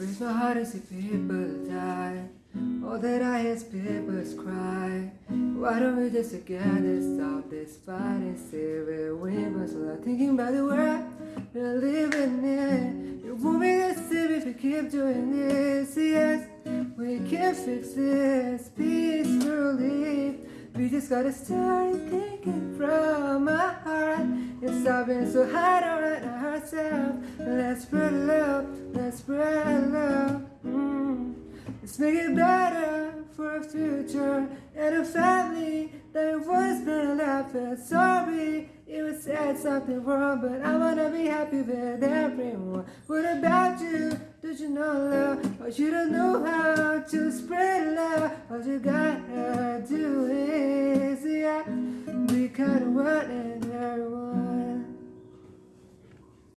breaks my heart to see people die. All that I hear is people's cry. Why don't we just together stop this fight and say we're winners? So I'm thinking about the world we're living in. It won't be the same if we keep doing this. Yes, we can fix this peacefully. We just gotta start thinking from our heart stop being so hard on ourselves. Let's spread Let's make it better for a future and a family that once been laughing. Sorry, it was said something wrong, but I wanna be happy with everyone. What about you? Don't you know love? Or you don't know how to spread love? All you gotta do is, yeah, be kind of one and everyone.